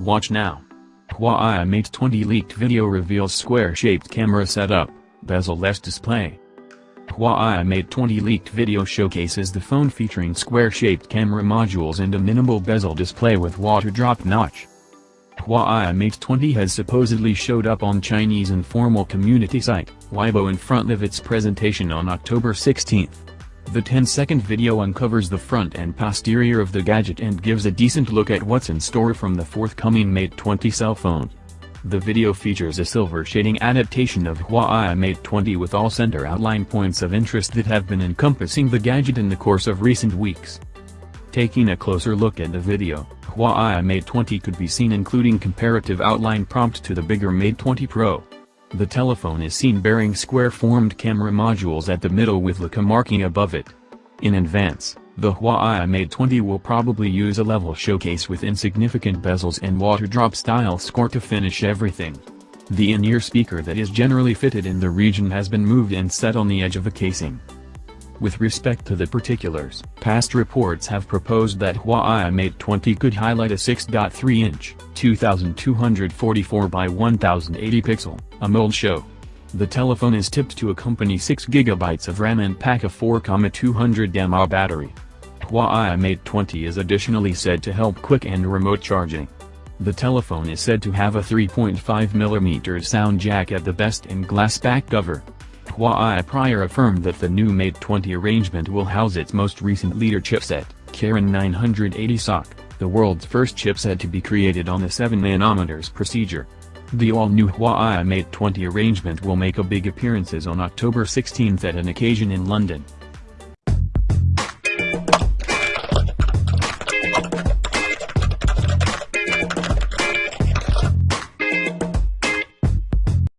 Watch now. Huawei Mate 20 leaked video reveals square-shaped camera setup, bezel-less display. Huawei Mate 20 leaked video showcases the phone featuring square-shaped camera modules and a minimal bezel display with water-drop notch. Huawei Mate 20 has supposedly showed up on Chinese informal community site, Weibo in front of its presentation on October 16. The 10-second video uncovers the front and posterior of the gadget and gives a decent look at what's in store from the forthcoming Mate 20 cell phone. The video features a silver shading adaptation of Huawei Mate 20 with all center outline points of interest that have been encompassing the gadget in the course of recent weeks. Taking a closer look at the video, Huawei Mate 20 could be seen including comparative outline prompt to the bigger Mate 20 Pro. The telephone is seen bearing square-formed camera modules at the middle with Leica marking above it. In advance, the Huawei Mate 20 will probably use a level showcase with insignificant bezels and water-drop style score to finish everything. The in-ear speaker that is generally fitted in the region has been moved and set on the edge of the casing. With respect to the particulars, past reports have proposed that Huawei Mate 20 could highlight a 6.3-inch, 2244 by 1080 pixel, AMOLED show. The telephone is tipped to accompany 6GB of RAM and pack a 4,200 mAh battery. Huawei Mate 20 is additionally said to help quick and remote charging. The telephone is said to have a 3.5mm sound jack at the best and glass back cover. Huawei prior affirmed that the new Mate 20 arrangement will house its most recent leader chipset, Kirin 980 SoC, the world's first chipset to be created on the 7nm procedure. The all-new Huawei Mate 20 arrangement will make a big appearances on October 16 at an occasion in London.